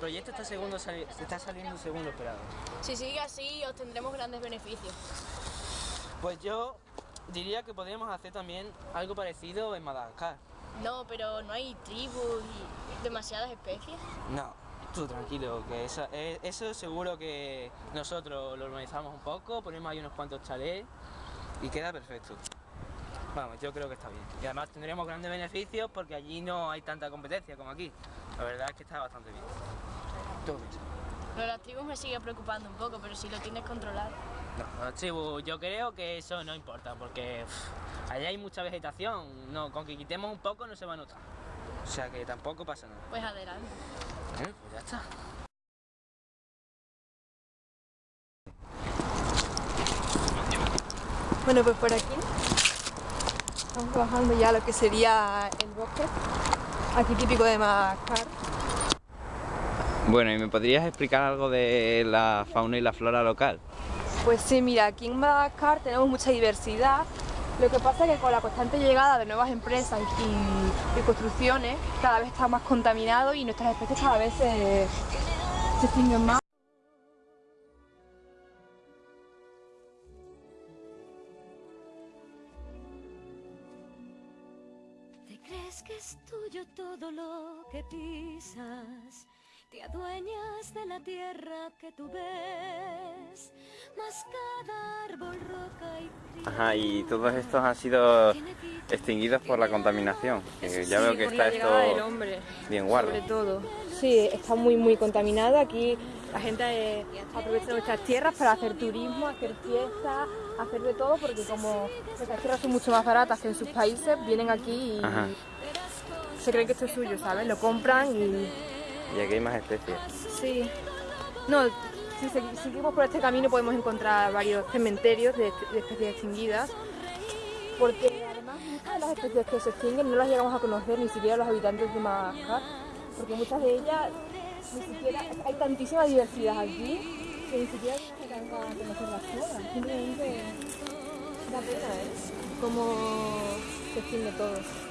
proyecto está, segundo, está saliendo según lo esperado. Si sigue así, obtendremos grandes beneficios. Pues yo diría que podríamos hacer también algo parecido en Madagascar. No, pero no hay tribus y demasiadas especies. No, tú tranquilo, que eso, eh, eso seguro que nosotros lo organizamos un poco, ponemos ahí unos cuantos chalés y queda perfecto. Vamos, yo creo que está bien. Y además tendremos grandes beneficios porque allí no hay tanta competencia como aquí. La verdad es que está bastante bien. ¿Tú qué piensas? Lo de me sigue preocupando un poco, pero si lo tienes controlado. No, los tribus, yo creo que eso no importa porque allá hay mucha vegetación. No, con que quitemos un poco no se va a notar. O sea que tampoco pasa nada. Pues adelante. Bueno, pues ya está. Bueno, pues por aquí estamos bajando ya lo que sería el bosque, aquí típico de Madagascar. Bueno, ¿y me podrías explicar algo de la fauna y la flora local? Pues sí, mira, aquí en Madagascar tenemos mucha diversidad. Lo que pasa es que con la constante llegada de nuevas empresas y, y construcciones, cada vez está más contaminado y nuestras especies cada vez se, se extinguen más. Crees que es tuyo todo lo que pisas? Te adueñas de la tierra que tú ves, mas cada árbol, roca y Ajá, y todos estos han sido extinguidos por la contaminación. que ya veo que está esto bien guardo. sobre todo. Sí, está muy muy contaminado. Aquí la gente eh, aprovecha nuestras tierras para hacer turismo, hacer fiestas, hacer de todo, porque como nuestras tierras son mucho más baratas que en sus países, vienen aquí y Ajá. se creen que esto es suyo, ¿sabes? Lo compran y Y aquí hay más especies. Sí. No, si segui- seguimos por este camino podemos encontrar varios cementerios de, de especies extinguidas. Porque además muchas de las especies que se extinguen no las llegamos a conocer ni siquiera los habitantes de Madagascar. Porque muchas de ellas ni siquiera. Hay tantísima diversidad aquí que ni siquiera llegamos a conocerlas todas. Simplemente da pena, ¿eh? Cómo se extingue todo.